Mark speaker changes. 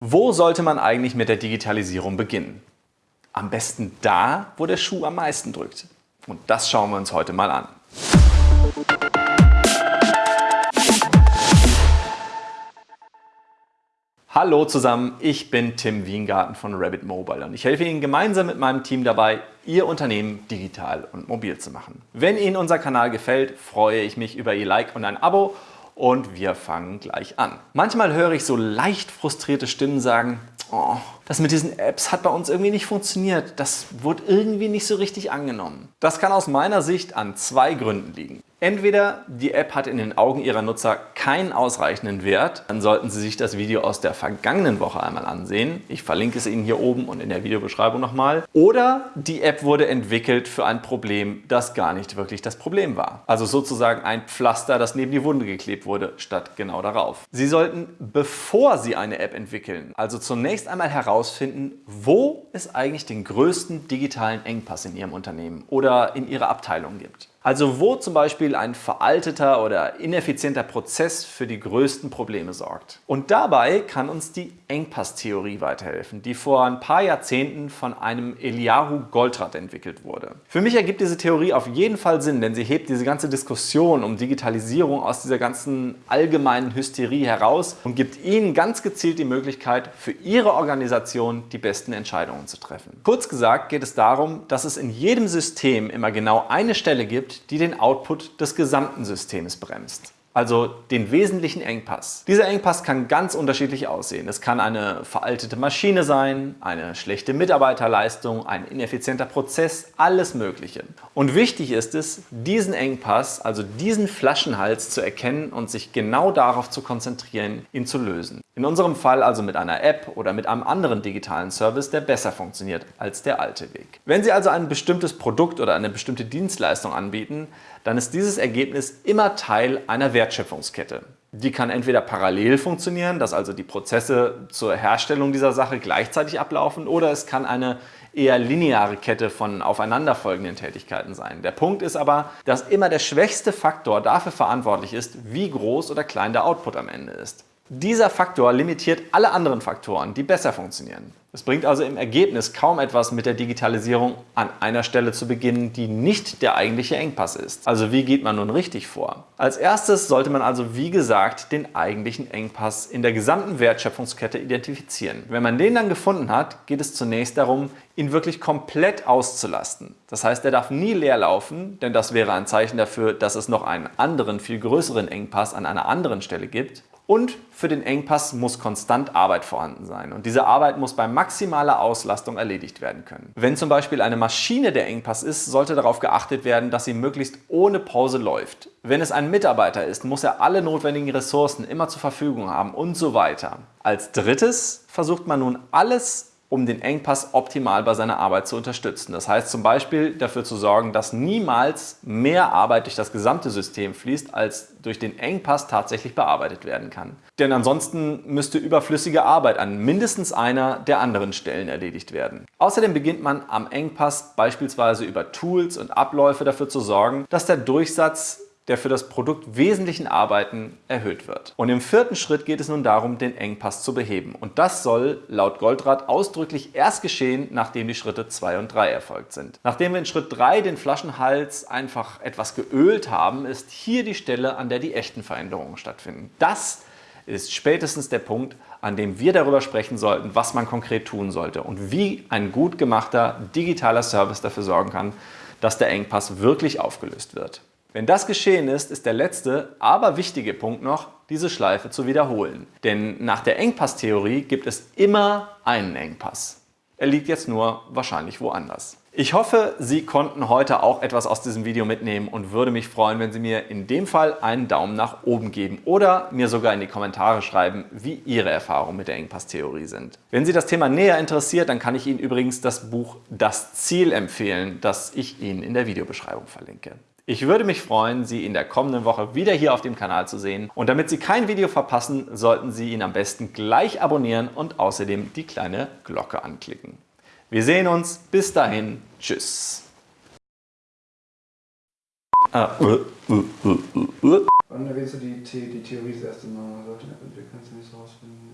Speaker 1: Wo sollte man eigentlich mit der Digitalisierung beginnen? Am besten da, wo der Schuh am meisten drückt. Und das schauen wir uns heute mal an. Hallo zusammen, ich bin Tim Wiengarten von Rabbit Mobile und ich helfe Ihnen gemeinsam mit meinem Team dabei, Ihr Unternehmen digital und mobil zu machen. Wenn Ihnen unser Kanal gefällt, freue ich mich über Ihr Like und ein Abo und wir fangen gleich an. Manchmal höre ich so leicht frustrierte Stimmen sagen, oh, das mit diesen Apps hat bei uns irgendwie nicht funktioniert. Das wurde irgendwie nicht so richtig angenommen. Das kann aus meiner Sicht an zwei Gründen liegen. Entweder die App hat in den Augen ihrer Nutzer keinen ausreichenden Wert, dann sollten Sie sich das Video aus der vergangenen Woche einmal ansehen. Ich verlinke es Ihnen hier oben und in der Videobeschreibung nochmal. Oder die App wurde entwickelt für ein Problem, das gar nicht wirklich das Problem war. Also sozusagen ein Pflaster, das neben die Wunde geklebt wurde, statt genau darauf. Sie sollten, bevor Sie eine App entwickeln, also zunächst einmal herausfinden, wo es eigentlich den größten digitalen Engpass in Ihrem Unternehmen oder in Ihrer Abteilung gibt. Also wo zum Beispiel ein veralteter oder ineffizienter Prozess für die größten Probleme sorgt. Und dabei kann uns die Engpasstheorie weiterhelfen, die vor ein paar Jahrzehnten von einem Eliyahu Goldratt entwickelt wurde. Für mich ergibt diese Theorie auf jeden Fall Sinn, denn sie hebt diese ganze Diskussion um Digitalisierung aus dieser ganzen allgemeinen Hysterie heraus und gibt Ihnen ganz gezielt die Möglichkeit, für Ihre Organisation die besten Entscheidungen zu treffen. Kurz gesagt geht es darum, dass es in jedem System immer genau eine Stelle gibt, die den Output des gesamten Systems bremst also den wesentlichen Engpass. Dieser Engpass kann ganz unterschiedlich aussehen. Es kann eine veraltete Maschine sein, eine schlechte Mitarbeiterleistung, ein ineffizienter Prozess, alles Mögliche. Und wichtig ist es, diesen Engpass, also diesen Flaschenhals zu erkennen und sich genau darauf zu konzentrieren, ihn zu lösen. In unserem Fall also mit einer App oder mit einem anderen digitalen Service, der besser funktioniert als der alte Weg. Wenn Sie also ein bestimmtes Produkt oder eine bestimmte Dienstleistung anbieten, dann ist dieses Ergebnis immer Teil einer Wertschöpfungskette. Die kann entweder parallel funktionieren, dass also die Prozesse zur Herstellung dieser Sache gleichzeitig ablaufen, oder es kann eine eher lineare Kette von aufeinanderfolgenden Tätigkeiten sein. Der Punkt ist aber, dass immer der schwächste Faktor dafür verantwortlich ist, wie groß oder klein der Output am Ende ist. Dieser Faktor limitiert alle anderen Faktoren, die besser funktionieren. Es bringt also im Ergebnis kaum etwas mit der Digitalisierung an einer Stelle zu beginnen, die nicht der eigentliche Engpass ist. Also wie geht man nun richtig vor? Als erstes sollte man also wie gesagt den eigentlichen Engpass in der gesamten Wertschöpfungskette identifizieren. Wenn man den dann gefunden hat, geht es zunächst darum, ihn wirklich komplett auszulasten. Das heißt, er darf nie leer laufen, denn das wäre ein Zeichen dafür, dass es noch einen anderen, viel größeren Engpass an einer anderen Stelle gibt. Und für den Engpass muss konstant Arbeit vorhanden sein. Und diese Arbeit muss bei maximaler Auslastung erledigt werden können. Wenn zum Beispiel eine Maschine der Engpass ist, sollte darauf geachtet werden, dass sie möglichst ohne Pause läuft. Wenn es ein Mitarbeiter ist, muss er alle notwendigen Ressourcen immer zur Verfügung haben und so weiter. Als drittes versucht man nun alles um den Engpass optimal bei seiner Arbeit zu unterstützen. Das heißt zum Beispiel dafür zu sorgen, dass niemals mehr Arbeit durch das gesamte System fließt, als durch den Engpass tatsächlich bearbeitet werden kann. Denn ansonsten müsste überflüssige Arbeit an mindestens einer der anderen Stellen erledigt werden. Außerdem beginnt man am Engpass beispielsweise über Tools und Abläufe dafür zu sorgen, dass der Durchsatz der für das Produkt wesentlichen Arbeiten erhöht wird. Und im vierten Schritt geht es nun darum, den Engpass zu beheben. Und das soll laut Goldratt ausdrücklich erst geschehen, nachdem die Schritte 2 und 3 erfolgt sind. Nachdem wir in Schritt 3 den Flaschenhals einfach etwas geölt haben, ist hier die Stelle, an der die echten Veränderungen stattfinden. Das ist spätestens der Punkt, an dem wir darüber sprechen sollten, was man konkret tun sollte und wie ein gut gemachter digitaler Service dafür sorgen kann, dass der Engpass wirklich aufgelöst wird. Wenn das geschehen ist, ist der letzte, aber wichtige Punkt noch, diese Schleife zu wiederholen. Denn nach der Engpasstheorie gibt es immer einen Engpass. Er liegt jetzt nur wahrscheinlich woanders. Ich hoffe, Sie konnten heute auch etwas aus diesem Video mitnehmen und würde mich freuen, wenn Sie mir in dem Fall einen Daumen nach oben geben oder mir sogar in die Kommentare schreiben, wie Ihre Erfahrungen mit der Engpasstheorie sind. Wenn Sie das Thema näher interessiert, dann kann ich Ihnen übrigens das Buch Das Ziel empfehlen, das ich Ihnen in der Videobeschreibung verlinke. Ich würde mich freuen, Sie in der kommenden Woche wieder hier auf dem Kanal zu sehen. Und damit Sie kein Video verpassen, sollten Sie ihn am besten gleich abonnieren und außerdem die kleine Glocke anklicken. Wir sehen uns. Bis dahin. Tschüss.
Speaker 2: Ah, uh, uh, uh. Wann erwähnst du die, die Theorie das erste Mal? Sollte entwickeln, kannst du nicht rausfinden.